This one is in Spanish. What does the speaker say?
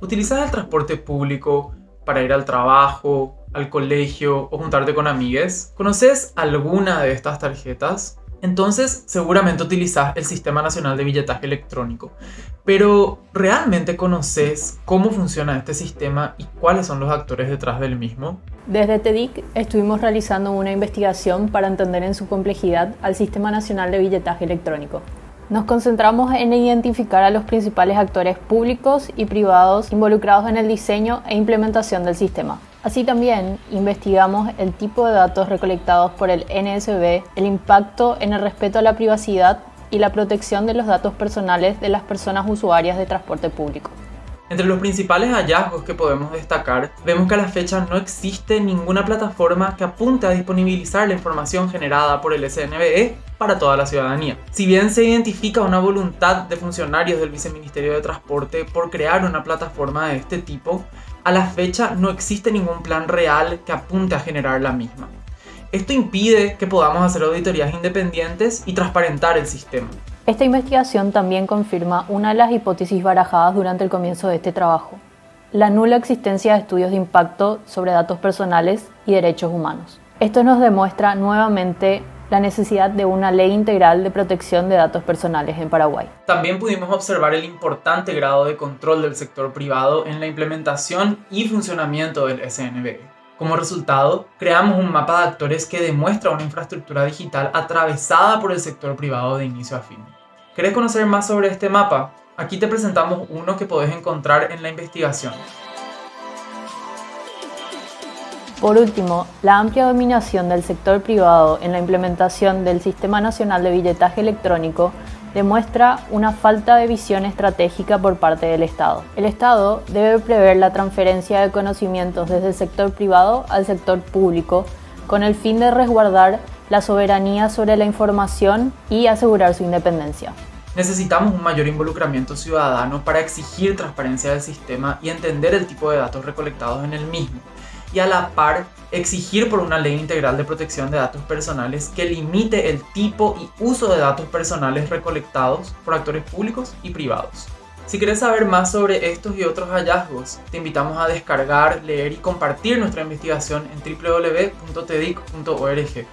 ¿Utilizas el transporte público para ir al trabajo, al colegio o juntarte con amigues? ¿Conoces alguna de estas tarjetas? Entonces seguramente utilizas el Sistema Nacional de Billetaje Electrónico. Pero ¿realmente conoces cómo funciona este sistema y cuáles son los actores detrás del mismo? Desde TEDIC estuvimos realizando una investigación para entender en su complejidad al Sistema Nacional de Billetaje Electrónico. Nos concentramos en identificar a los principales actores públicos y privados involucrados en el diseño e implementación del sistema. Así también investigamos el tipo de datos recolectados por el NSB, el impacto en el respeto a la privacidad y la protección de los datos personales de las personas usuarias de transporte público. Entre los principales hallazgos que podemos destacar, vemos que a la fecha no existe ninguna plataforma que apunte a disponibilizar la información generada por el SNBE para toda la ciudadanía. Si bien se identifica una voluntad de funcionarios del Viceministerio de Transporte por crear una plataforma de este tipo, a la fecha no existe ningún plan real que apunte a generar la misma. Esto impide que podamos hacer auditorías independientes y transparentar el sistema. Esta investigación también confirma una de las hipótesis barajadas durante el comienzo de este trabajo, la nula existencia de estudios de impacto sobre datos personales y derechos humanos. Esto nos demuestra nuevamente la necesidad de una ley integral de protección de datos personales en Paraguay. También pudimos observar el importante grado de control del sector privado en la implementación y funcionamiento del SNB. Como resultado, creamos un mapa de actores que demuestra una infraestructura digital atravesada por el sector privado de inicio a fin. ¿Querés conocer más sobre este mapa? Aquí te presentamos uno que podés encontrar en la investigación. Por último, la amplia dominación del sector privado en la implementación del Sistema Nacional de Billetaje Electrónico demuestra una falta de visión estratégica por parte del Estado. El Estado debe prever la transferencia de conocimientos desde el sector privado al sector público con el fin de resguardar la soberanía sobre la información y asegurar su independencia. Necesitamos un mayor involucramiento ciudadano para exigir transparencia del sistema y entender el tipo de datos recolectados en el mismo, y a la par exigir por una ley integral de protección de datos personales que limite el tipo y uso de datos personales recolectados por actores públicos y privados. Si quieres saber más sobre estos y otros hallazgos, te invitamos a descargar, leer y compartir nuestra investigación en www.tedic.org.